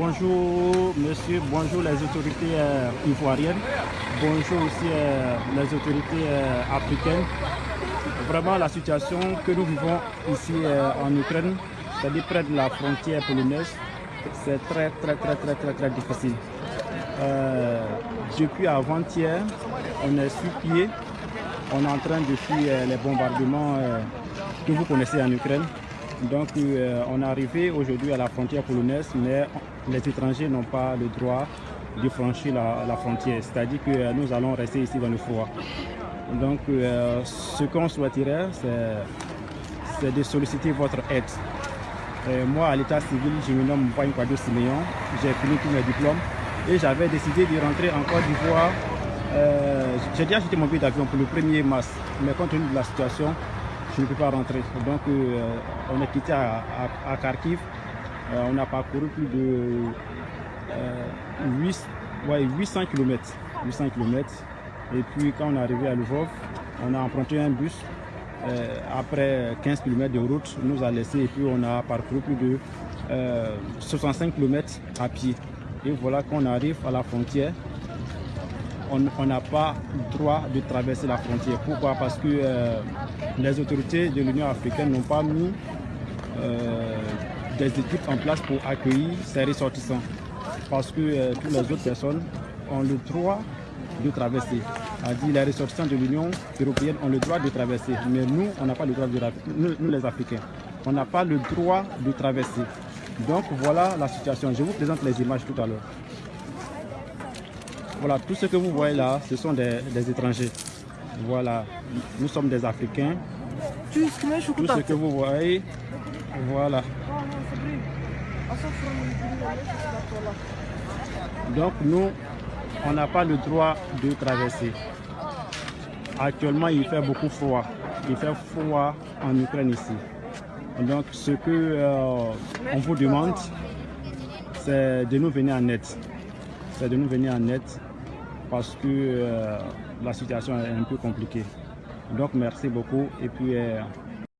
bonjour monsieur, bonjour les autorités euh, ivoiriennes, bonjour aussi euh, les autorités euh, africaines. Vraiment la situation que nous vivons ici en Ukraine, c'est-à-dire près de la frontière polonaise, c'est très très très très très très difficile. depuis avant-hier, on est sur pied, on est en train de fuir les bombardements que vous connaissez en Ukraine. Donc euh, on est arrivé aujourd'hui à la frontière polonaise, mais les étrangers n'ont pas le droit de franchir la, frontière. C'est-à-dire que euh, nous allons rester ici dans le froid. Donc euh, ce qu'on souhaiterait, c'est de solliciter votre aide. moi, à l'état civil, je me nomme Kwado Siméon, j'ai fini tous mes diplômes et j'avais décidé de rentrer en Côte d'Ivoire. j'ai déjà acheté mon billet d'avion pour le 1er mars, mais compte tenu de la situation, je ne peux pas rentrer. Donc euh, on est quitté à, Kharkiv. Euh, on a parcouru plus de 800 km. 800 km. Et puis quand on est arrivé à Lvov, on a emprunté un bus. Euh, après 15 km de route, nous a laissé et puis on a parcouru plus de 65 km à pied. Et voilà qu'on arrive à la frontière on n'a pas le droit de traverser la frontière. Pourquoi? Parce que euh, les autorités de l'Union africaine n'ont pas mis euh, des équipes en place pour accueillir ces ressortissants. Parce que euh, toutes les autres personnes ont le droit de traverser. A dit les ressortissants de l'Union européenne ont le droit de traverser. Mais nous, on n'a pas le droit de nous, nous les Africains, on n'a pas le droit de traverser. Donc voilà la situation. Je vous présente les images tout à l'heure. Voilà, tout ce que vous voyez là, ce sont des, étrangers. Voilà, nous sommes des Africains. Tout ce que vous voyez, voilà. Donc nous, on n'a pas le droit de traverser. Actuellement, il fait beaucoup froid. Il fait froid en Ukraine ici. Donc ce que euh, on vous demande, c'est de nous venir en aide. C'est de nous venir en aide parce que euh, la situation est un peu compliquée. Donc merci beaucoup et puis euh,